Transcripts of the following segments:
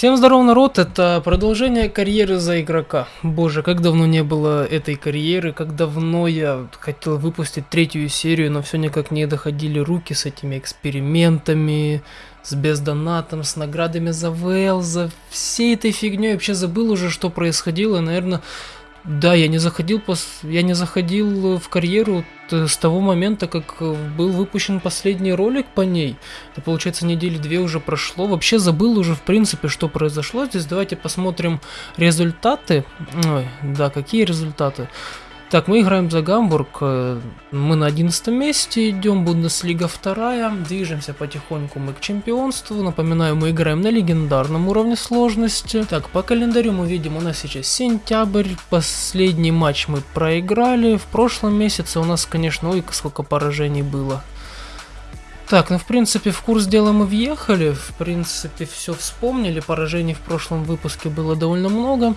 Всем здоров, народ, это продолжение карьеры за игрока. Боже, как давно не было этой карьеры, как давно я хотел выпустить третью серию, но все никак не доходили руки с этими экспериментами, с бездонатом, с наградами за ВЛ, за всей этой фигней. Вообще забыл уже, что происходило, наверное, да, я не заходил пос... я не заходил в карьеру с того момента, как был выпущен последний ролик по ней. Это получается недели две уже прошло. Вообще забыл уже в принципе, что произошло здесь. Давайте посмотрим результаты. Ой, да, какие результаты? Так, мы играем за Гамбург, э, мы на 11 месте идем, Бундеслига вторая, движемся потихоньку мы к чемпионству, напоминаю, мы играем на легендарном уровне сложности. Так, по календарю мы видим, у нас сейчас сентябрь, последний матч мы проиграли, в прошлом месяце у нас, конечно, ой, сколько поражений было. Так, ну в принципе в курс дела мы въехали, в принципе все вспомнили, поражений в прошлом выпуске было довольно много.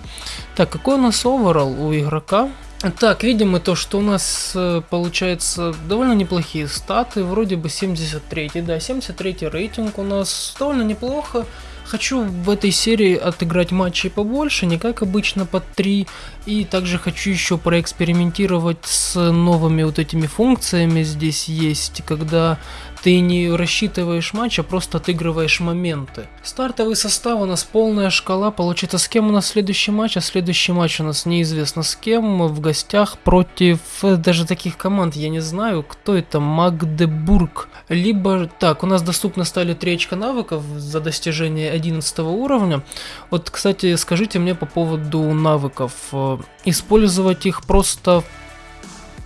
Так, какой у нас оверall у игрока? Так, видим мы то, что у нас э, получается довольно неплохие статы, вроде бы 73, да, 73 рейтинг у нас довольно неплохо. Хочу в этой серии отыграть матчей побольше, не как обычно по 3. И также хочу еще проэкспериментировать с новыми вот этими функциями здесь есть, когда ты не рассчитываешь матч, а просто отыгрываешь моменты. Стартовый состав у нас полная шкала, получится с кем у нас следующий матч, а следующий матч у нас неизвестно с кем, в гостях против э, даже таких команд, я не знаю, кто это, Магдебург. Либо, так, у нас доступны стали 3 очка навыков за достижение 11 уровня. Вот, кстати, скажите мне по поводу навыков. Э, использовать их просто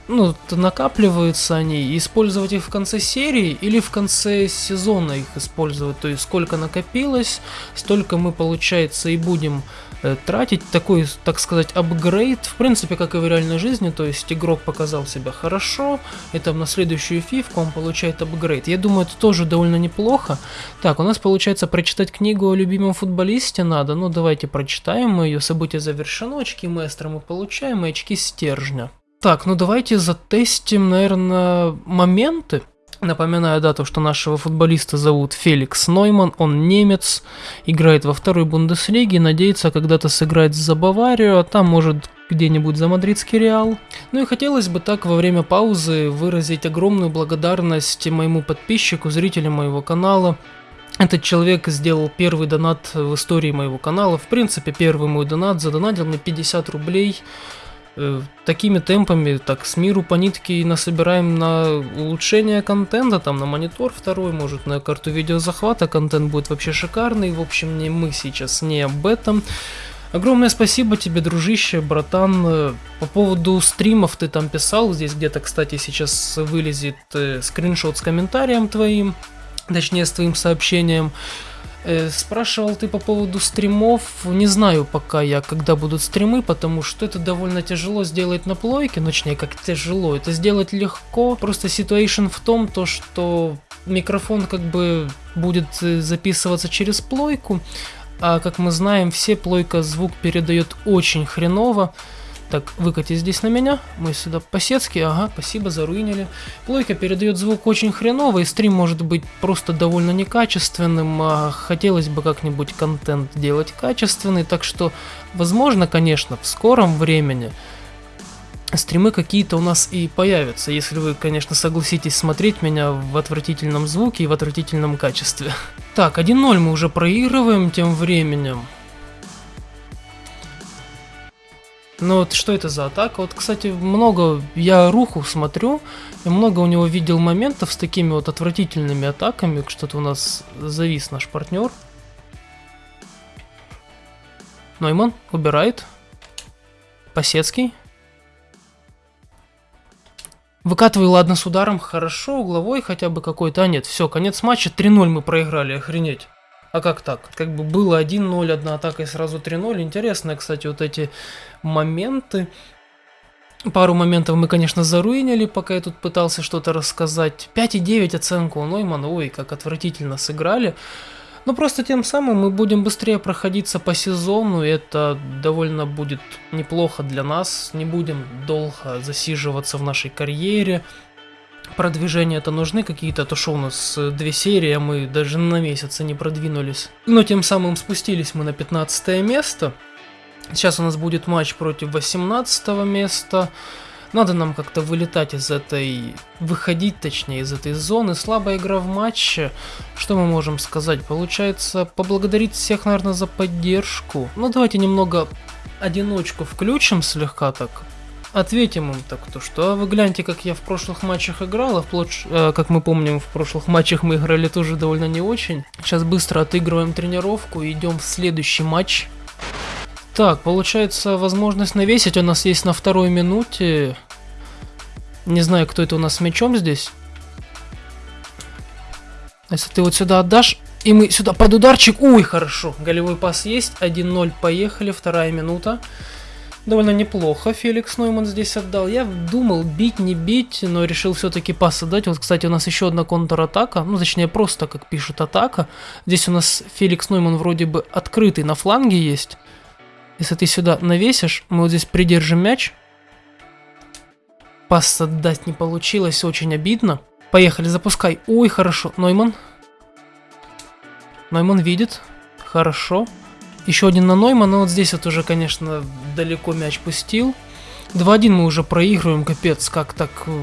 ну, накапливаются они, использовать их в конце серии или в конце сезона их использовать, то есть сколько накопилось, столько мы, получается, и будем э, тратить, такой, так сказать, апгрейд, в принципе, как и в реальной жизни, то есть игрок показал себя хорошо, и там на следующую фивку он получает апгрейд. Я думаю, это тоже довольно неплохо. Так, у нас, получается, прочитать книгу о любимом футболисте надо, ну, давайте прочитаем мы ее, событие завершено, очки маэстро мы получаем, и очки стержня. Так, ну давайте затестим, наверное, моменты. Напоминаю дату, что нашего футболиста зовут Феликс Нойман, он немец, играет во второй Бундеслиге, надеется когда-то сыграть за Баварию, а там может где-нибудь за мадридский Реал. Ну и хотелось бы так во время паузы выразить огромную благодарность моему подписчику, зрителям моего канала. Этот человек сделал первый донат в истории моего канала, в принципе первый мой донат, задонатил мне 50 рублей. Э, такими темпами, так, с миру по нитке и насобираем на улучшение контента, там, на монитор второй, может, на карту видеозахвата, контент будет вообще шикарный, в общем, не мы сейчас не об этом. Огромное спасибо тебе, дружище, братан. Э, по поводу стримов ты там писал, здесь где-то, кстати, сейчас вылезет э, скриншот с комментарием твоим, точнее, с твоим сообщением. Э, спрашивал ты по поводу стримов. Не знаю пока я, когда будут стримы, потому что это довольно тяжело сделать на плойке. Ну, точнее, как тяжело. Это сделать легко. Просто ситуация в том, то, что микрофон как бы будет э, записываться через плойку. А как мы знаем, все плойка звук передает очень хреново. Так, выкати здесь на меня. Мы сюда по-сетски. Ага, спасибо, заруинили. Плойка передает звук очень хреново, и стрим может быть просто довольно некачественным. А хотелось бы как-нибудь контент делать качественный, так что, возможно, конечно, в скором времени стримы какие-то у нас и появятся, если вы, конечно, согласитесь смотреть меня в отвратительном звуке и в отвратительном качестве. Так, 1-0 мы уже проигрываем тем временем. Ну вот что это за атака? Вот, кстати, много, я Руху смотрю, и много у него видел моментов с такими вот отвратительными атаками. Что-то у нас завис наш партнер. Нойман убирает. Посецкий. Выкатывай, ладно, с ударом, хорошо, угловой хотя бы какой-то. А нет, все, конец матча, 3-0 мы проиграли, охренеть. А как так? Как бы было 1-0, одна атака и сразу 3-0. Интересно, кстати, вот эти моменты. Пару моментов мы, конечно, заруинили, пока я тут пытался что-то рассказать. 5,9 оценку у Ноймана. Ой, как отвратительно сыграли. Но просто тем самым мы будем быстрее проходиться по сезону, и это довольно будет неплохо для нас. Не будем долго засиживаться в нашей карьере. Продвижения это нужны какие-то, то что у нас э, две серии, а мы даже на месяцы не продвинулись. Но тем самым спустились мы на 15 место. Сейчас у нас будет матч против 18 места. Надо нам как-то вылетать из этой... Выходить, точнее, из этой зоны. Слабая игра в матче. Что мы можем сказать? Получается, поблагодарить всех, наверное, за поддержку. Ну, давайте немного одиночку включим слегка так. Ответим им так, то что, а вы гляньте, как я в прошлых матчах играл, а вплоть, э, как мы помним, в прошлых матчах мы играли тоже довольно не очень. Сейчас быстро отыгрываем тренировку и идем в следующий матч. Так, получается, возможность навесить у нас есть на второй минуте. Не знаю, кто это у нас с мячом здесь. Если ты вот сюда отдашь, и мы сюда под ударчик. Ой, хорошо. Голевой пас есть. 1-0, поехали. Вторая минута. Довольно неплохо Феликс Нойман здесь отдал. Я думал, бить, не бить, но решил все-таки пас отдать. Вот, кстати, у нас еще одна контратака. Ну, точнее, просто, как пишут, атака. Здесь у нас Феликс Нойман вроде бы открытый на фланге есть. Если ты сюда навесишь, мы вот здесь придержим мяч. Пас отдать не получилось, очень обидно. Поехали, запускай. Ой, хорошо. Нойман. Нойман видит. Хорошо. Еще один на Ноймана. Вот здесь вот уже, конечно, далеко мяч пустил. 2-1 мы уже проигрываем. Капец, как так... Э,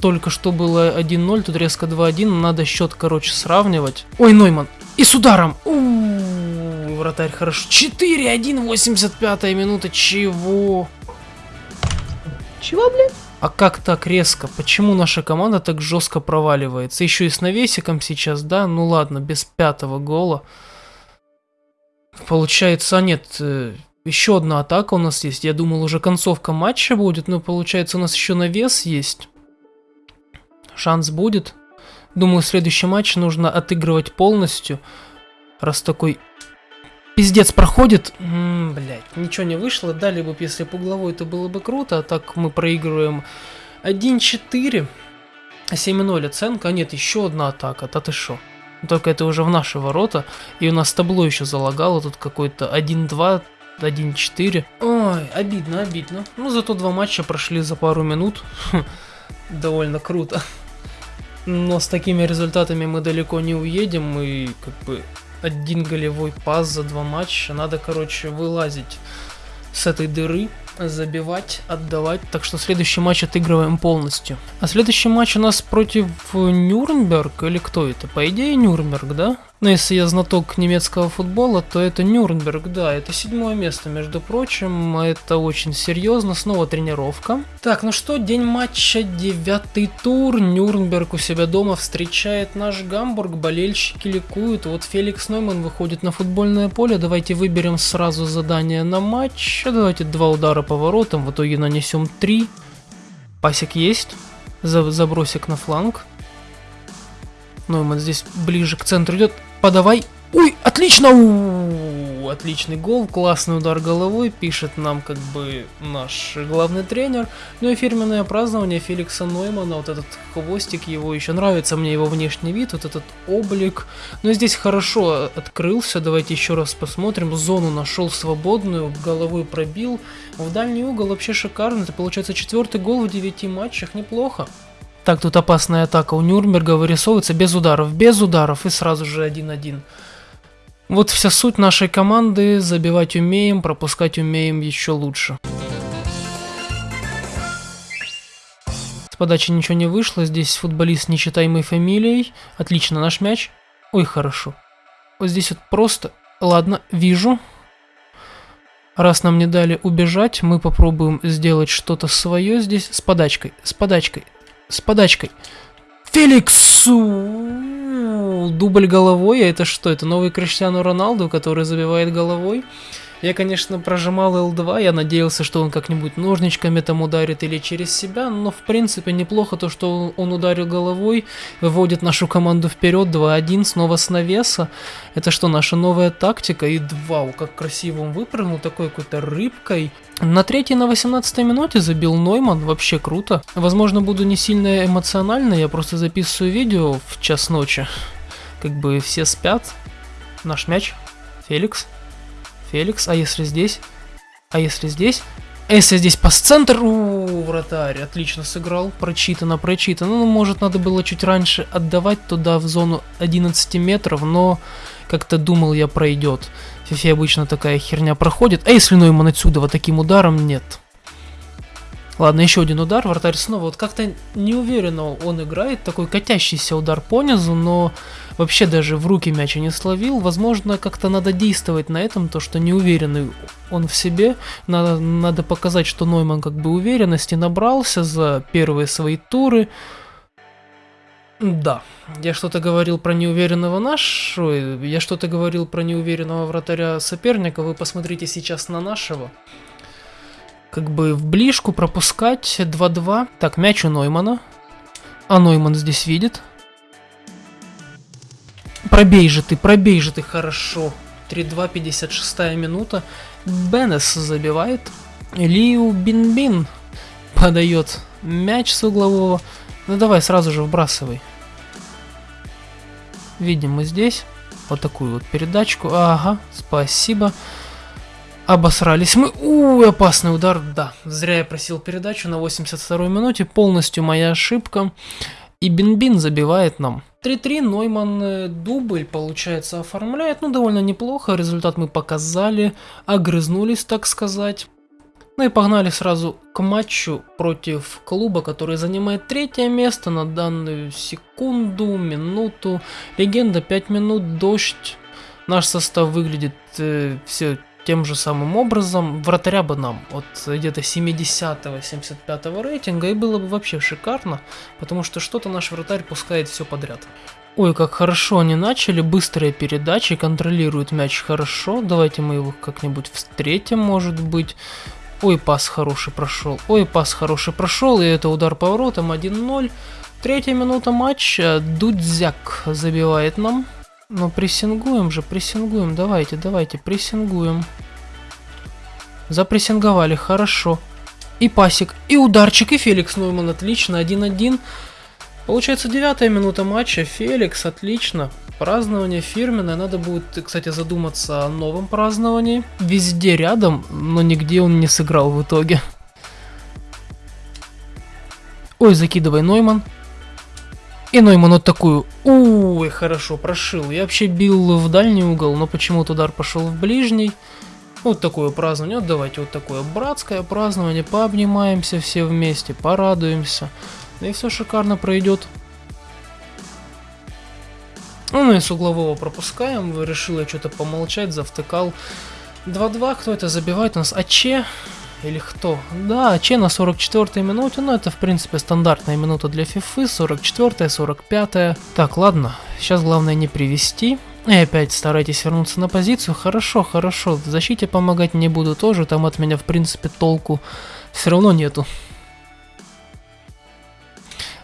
только что было 1-0, тут резко 2-1. Надо счет, короче, сравнивать. Ой, Нойман. И с ударом. У -у -у вратарь хорошо. 4-1, 85 минута. Чего? Чего, блядь? А как так резко? Почему наша команда так жестко проваливается? Еще и с навесиком сейчас, да? Ну ладно, без пятого гола. Получается, нет, э, еще одна атака у нас есть. Я думал, уже концовка матча будет, но получается, у нас еще навес есть. Шанс будет. Думаю, следующий матч нужно отыгрывать полностью. Раз такой Пиздец проходит. Блять, ничего не вышло. Дали бы, если по угловой, это было бы круто. А так мы проигрываем 1-4. 7-0 оценка. А нет, еще одна атака. Да ты шо? Только это уже в наши ворота. И у нас табло еще залагало. Тут какой-то 1-2, 1-4. Ой, обидно, обидно. Ну, зато два матча прошли за пару минут. Довольно круто. Но с такими результатами мы далеко не уедем. И как бы один голевой пас за два матча. Надо, короче, вылазить с этой дыры забивать, отдавать. Так что следующий матч отыгрываем полностью. А следующий матч у нас против Нюрнберг или кто это? По идее Нюрнберг, да? Но если я знаток немецкого футбола, то это Нюрнберг, да, это седьмое место, между прочим, это очень серьезно, снова тренировка. Так, ну что, день матча, девятый тур, Нюрнберг у себя дома встречает наш Гамбург, болельщики ликуют, вот Феликс Нойман выходит на футбольное поле, давайте выберем сразу задание на матч, давайте два удара по воротам, в итоге нанесем три, пасик есть, забросик на фланг, Нойман здесь ближе к центру идет, подавай. Ой, отлично! У -у -у, отличный гол, классный удар головой, пишет нам как бы наш главный тренер. Ну и фирменное празднование Феликса Ноймана, вот этот хвостик его, еще нравится мне его внешний вид, вот этот облик. Но здесь хорошо открылся, давайте еще раз посмотрим. Зону нашел свободную, головой пробил. В дальний угол вообще шикарно, это получается четвертый гол в 9 матчах, неплохо. Так, тут опасная атака у Нюрнберга вырисовывается без ударов, без ударов и сразу же 1-1. Вот вся суть нашей команды, забивать умеем, пропускать умеем еще лучше. С подачи ничего не вышло, здесь футболист нечитаемой фамилией. Отлично, наш мяч. Ой, хорошо. Вот здесь вот просто... Ладно, вижу. Раз нам не дали убежать, мы попробуем сделать что-то свое здесь с подачкой. С подачкой с подачкой. Феликсу! Дубль головой, а это что? Это новый Криштиану Роналду, который забивает головой. Я, конечно, прожимал L2, я надеялся, что он как-нибудь ножничками там ударит или через себя, но в принципе неплохо то, что он ударил головой, выводит нашу команду вперед 2-1, снова с навеса. Это что, наша новая тактика? И вау, как красиво он выпрыгнул, такой какой-то рыбкой. На третьей, на 18 минуте забил Нойман, вообще круто. Возможно, буду не сильно эмоционально, я просто записываю видео в час ночи. Как бы все спят. Наш мяч. Феликс. Феликс, а если здесь? А если здесь? Эссе здесь по центру, вратарь, отлично сыграл, прочитано, прочитано. Ну, может, надо было чуть раньше отдавать туда в зону 11 метров, но как-то думал я пройдет. Фифе обычно такая херня проходит. А если Нойман отсюда вот таким ударом, нет. Ладно, еще один удар, вратарь снова. Вот как-то неуверенно он играет, такой катящийся удар по низу, но вообще даже в руки мяча не словил. Возможно, как-то надо действовать на этом, то что неуверенный он в себе. Надо, надо показать, что Нойман как бы уверенности набрался за первые свои туры. Да, я что-то говорил про неуверенного нашего, я что-то говорил про неуверенного вратаря соперника, вы посмотрите сейчас на нашего как бы в ближку пропускать 2-2. Так, мяч у Ноймана. А Нойман здесь видит. Пробей же ты, пробей же ты, хорошо. 3-2, 56 минута. Бенес забивает. Лиу Бин-Бин подает мяч с углового. Ну давай, сразу же вбрасывай. Видим мы здесь вот такую вот передачку. Ага, спасибо. Обосрались мы. Ууу, опасный удар. Да, зря я просил передачу на 82-й минуте. Полностью моя ошибка. И Бинбин забивает нам. 3-3, Нойман э, дубль, получается, оформляет. Ну, довольно неплохо. Результат мы показали. Огрызнулись, так сказать. Ну и погнали сразу к матчу против клуба, который занимает третье место на данную секунду, минуту. Легенда 5 минут, дождь. Наш состав выглядит э, все тем же самым образом. Вратаря бы нам от где-то 70-75 рейтинга и было бы вообще шикарно, потому что что-то наш вратарь пускает все подряд. Ой, как хорошо они начали, быстрые передачи, контролируют мяч хорошо, давайте мы его как-нибудь встретим, может быть. Ой, пас хороший прошел, ой, пас хороший прошел, и это удар по воротам 1-0. Третья минута матча, Дудзяк забивает нам. Ну, прессингуем же, прессингуем. Давайте, давайте, прессингуем. Запрессинговали, хорошо. И пасик, и ударчик, и Феликс Нойман, отлично, 1-1. Получается, девятая минута матча, Феликс, отлично. Празднование фирменное, надо будет, кстати, задуматься о новом праздновании. Везде рядом, но нигде он не сыграл в итоге. Ой, закидывай Нойман. И Нойман вот такую, ой, хорошо, прошил. Я вообще бил в дальний угол, но почему-то удар пошел в ближний. Вот такое празднование, вот давайте вот такое братское празднование, пообнимаемся все вместе, порадуемся. Да и все шикарно пройдет. Ну и с углового пропускаем, решил я что-то помолчать, завтыкал. 2-2, кто это забивает у нас? АЧ, или кто? Да, Че на 44-й минуте, но это в принципе стандартная минута для фифы, 44-я, 45-я. Так, ладно, сейчас главное не привести. И опять старайтесь вернуться на позицию. Хорошо, хорошо, в защите помогать не буду тоже, там от меня в принципе толку все равно нету.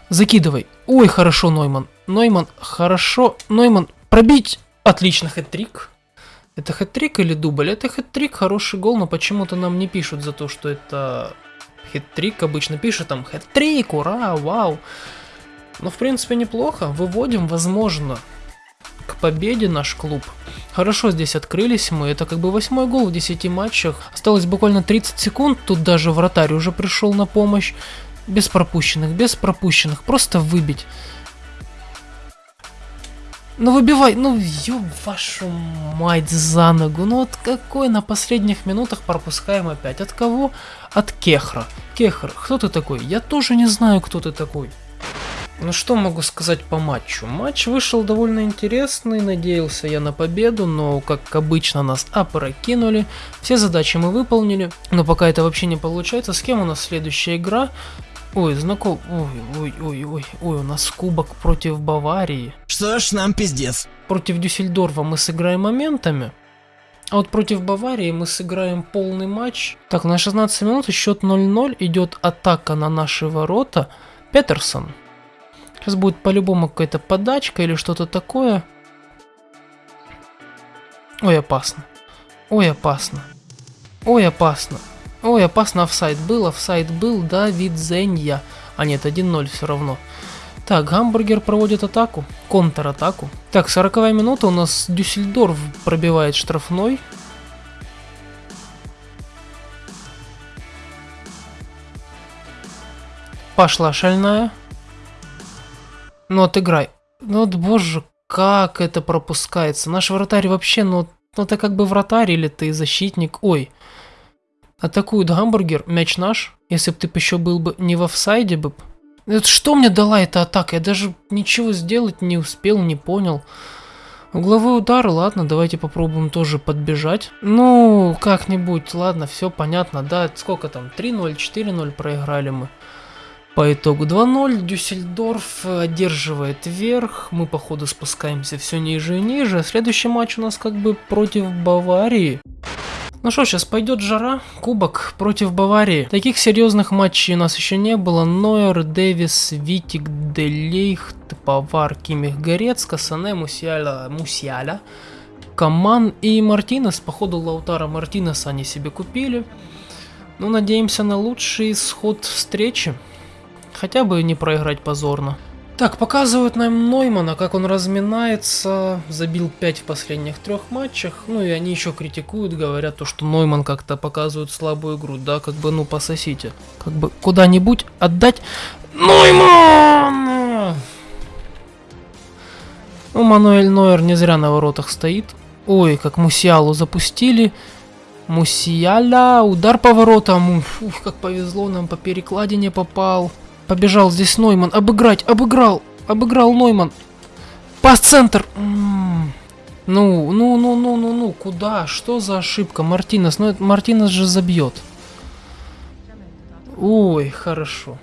Закидывай. Ой, хорошо, Нойман. Нойман, хорошо. Нойман, пробить. Отлично, хэт-трик. Это хэт-трик или дубль? Это хэт-трик, хороший гол, но почему-то нам не пишут за то, что это хэт-трик. Обычно пишут там хэт-трик, ура, вау. Но в принципе неплохо. Выводим, возможно, к победе наш клуб. Хорошо здесь открылись мы. Это как бы восьмой гол в 10 матчах. Осталось буквально 30 секунд. Тут даже вратарь уже пришел на помощь. Без пропущенных, без пропущенных. Просто выбить. Ну выбивай, ну ёб вашу мать за ногу. Ну вот какой на последних минутах пропускаем опять? От кого? От Кехра. Кехр, кто ты такой? Я тоже не знаю, кто ты такой. Ну что могу сказать по матчу? Матч вышел довольно интересный, надеялся я на победу, но как обычно нас опрокинули. Все задачи мы выполнили, но пока это вообще не получается. С кем у нас следующая игра? Ой, знаком... Ой, ой, ой, ой, ой, у нас кубок против Баварии. Что ж, нам пиздец. Против Дюссельдорфа мы сыграем моментами. А вот против Баварии мы сыграем полный матч. Так, на 16 минут счет 0-0. Идет атака на наши ворота. Петерсон. Сейчас будет по-любому какая-то подачка или что-то такое. Ой, опасно. Ой, опасно. Ой, опасно. Ой, опасно офсайд был, офсайд был, да, вид Зенья. А нет, 1-0 все равно. Так, Гамбургер проводит атаку, контратаку. Так, 40 минута, у нас Дюссельдорф пробивает штрафной. Пошла шальная. Ну, отыграй. Ну, вот, боже, как это пропускается. Наш вратарь вообще, ну, ну ты как бы вратарь или ты защитник. Ой. Атакует гамбургер, мяч наш. Если бы ты еще был бы не в офсайде бы. Это что мне дала эта атака? Я даже ничего сделать не успел, не понял. Угловой удар, ладно, давайте попробуем тоже подбежать. Ну, как-нибудь, ладно, все понятно, да, сколько там, 3-0, 4-0 проиграли мы. По итогу 2-0, Дюссельдорф одерживает верх, мы походу спускаемся все ниже и ниже. Следующий матч у нас как бы против Баварии. Ну что, сейчас пойдет жара, кубок против Баварии. Таких серьезных матчей у нас еще не было. Нойер, Дэвис, Витик, Делейхт, Павар, Кимих, Горец, Касане, Мусиаля, Мусиаля, Каман и Мартинес. Походу Лаутара Мартинеса они себе купили. Ну, надеемся на лучший исход встречи. Хотя бы не проиграть позорно. Так, показывают нам Ноймана, как он разминается, забил 5 в последних трех матчах, ну и они еще критикуют, говорят то, что Нойман как-то показывает слабую игру, да, как бы, ну, пососите. Как бы куда-нибудь отдать Нойман! Ну, Мануэль Нойер не зря на воротах стоит. Ой, как Мусиалу запустили. Мусиаля, удар по воротам. Ух, как повезло, нам по перекладине попал. Побежал здесь Нойман. Обыграть, обыграл. Обыграл Нойман. Пас-центр. Ну, ну, ну, ну, ну, ну, куда? Что за ошибка? Мартинес, ну Мартинес же забьет. Ой, хорошо.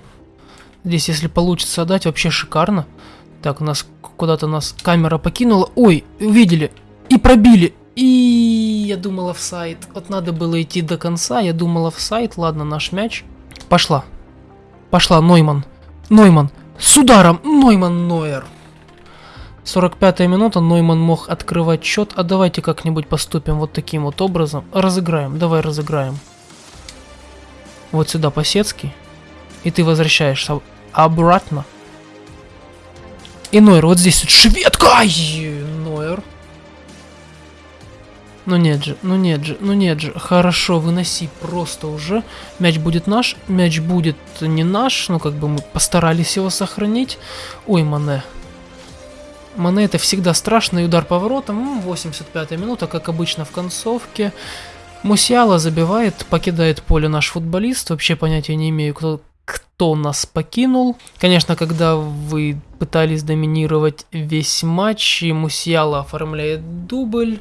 Здесь, если получится отдать, вообще шикарно. Так, у нас куда-то нас камера покинула. Ой, увидели. И пробили. И я думал офсайд. Вот надо было идти до конца. Я думал офсайд. Ладно, наш мяч. Пошла. Пошла, Нойман. Нойман. С ударом. Нойман Нойер. 45 минута, Нойман мог открывать счет, а давайте как-нибудь поступим вот таким вот образом. Разыграем, давай разыграем. Вот сюда по-сетски. И ты возвращаешься обратно. И Нойер, вот здесь вот шведка! Ай, Ну нет же, ну нет же, ну нет же. Хорошо, выноси просто уже. Мяч будет наш, мяч будет не наш, ну как бы мы постарались его сохранить. Ой, Мане. Мане это всегда страшный удар по воротам. 85 минута, как обычно в концовке. Мусиала забивает, покидает поле наш футболист. Вообще понятия не имею, кто, кто нас покинул. Конечно, когда вы пытались доминировать весь матч, и Мусиала оформляет дубль,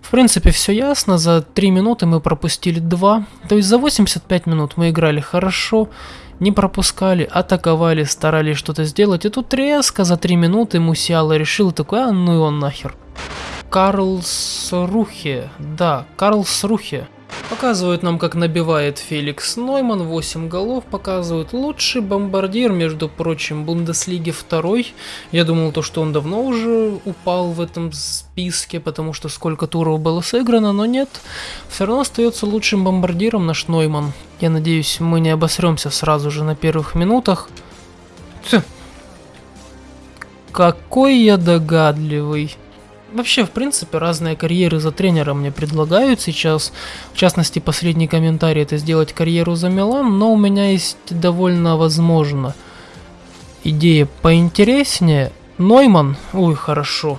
в принципе, все ясно. За 3 минуты мы пропустили 2. То есть за 85 минут мы играли хорошо, не пропускали, атаковали, старались что-то сделать. И тут резко за 3 минуты Мусиала решил такой, а ну и он нахер. Карлсрухе, да, Карлсрухе. Показывают нам, как набивает Феликс Нойман, 8 голов показывают. Лучший бомбардир, между прочим, Бундеслиги второй. Я думал, то, что он давно уже упал в этом списке, потому что сколько туров было сыграно, но нет. Все равно остается лучшим бомбардиром наш Нойман. Я надеюсь, мы не обосремся сразу же на первых минутах. Тьфу. Какой я догадливый. Вообще, в принципе, разные карьеры за тренера мне предлагают сейчас. В частности, последний комментарий это сделать карьеру за Милан, но у меня есть довольно возможно идея поинтереснее. Нойман, ой, хорошо.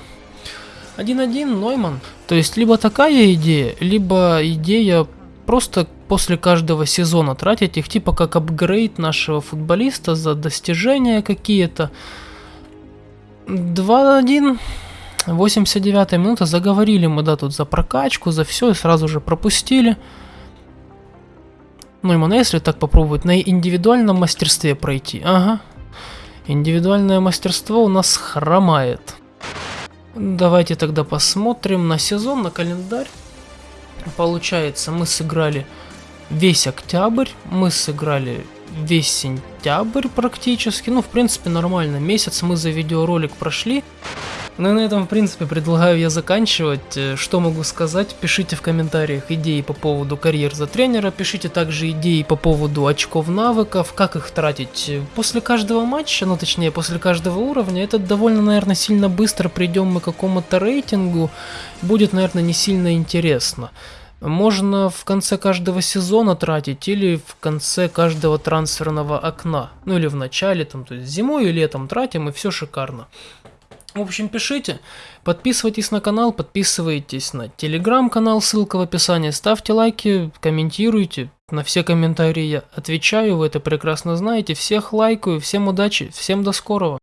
1-1, Нойман. То есть, либо такая идея, либо идея просто после каждого сезона тратить их, типа как апгрейд нашего футболиста за достижения какие-то. 2-1. 89 минута, заговорили мы, да, тут за прокачку, за все, и сразу же пропустили. Ну, именно если так попробовать, на индивидуальном мастерстве пройти, ага. Индивидуальное мастерство у нас хромает. Давайте тогда посмотрим на сезон, на календарь. Получается, мы сыграли весь октябрь, мы сыграли весь сентябрь практически. Ну, в принципе, нормально. Месяц мы за видеоролик прошли. Ну и на этом, в принципе, предлагаю я заканчивать. Э, что могу сказать? Пишите в комментариях идеи по поводу карьер за тренера, пишите также идеи по поводу очков навыков, как их тратить после каждого матча, ну точнее после каждого уровня. Это довольно, наверное, сильно быстро придем мы к какому-то рейтингу, будет, наверное, не сильно интересно. можно в конце каждого сезона тратить или в конце каждого трансферного окна. Ну или в начале, там, то есть зимой и летом тратим, и все шикарно. В общем, пишите, подписывайтесь на канал, подписывайтесь на телеграм-канал, ссылка в описании, ставьте лайки, комментируйте. На все комментарии я отвечаю, вы это прекрасно знаете. Всех лайкаю, всем удачи, всем до скорого.